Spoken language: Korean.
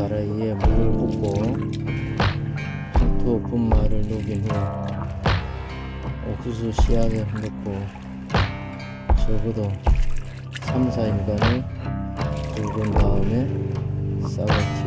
다라이에 물을 붓고 두 분말을 녹인 후 옥수수 씨앗에 넣고 적어도 3, 4일간을 굵은 다음에 싸가지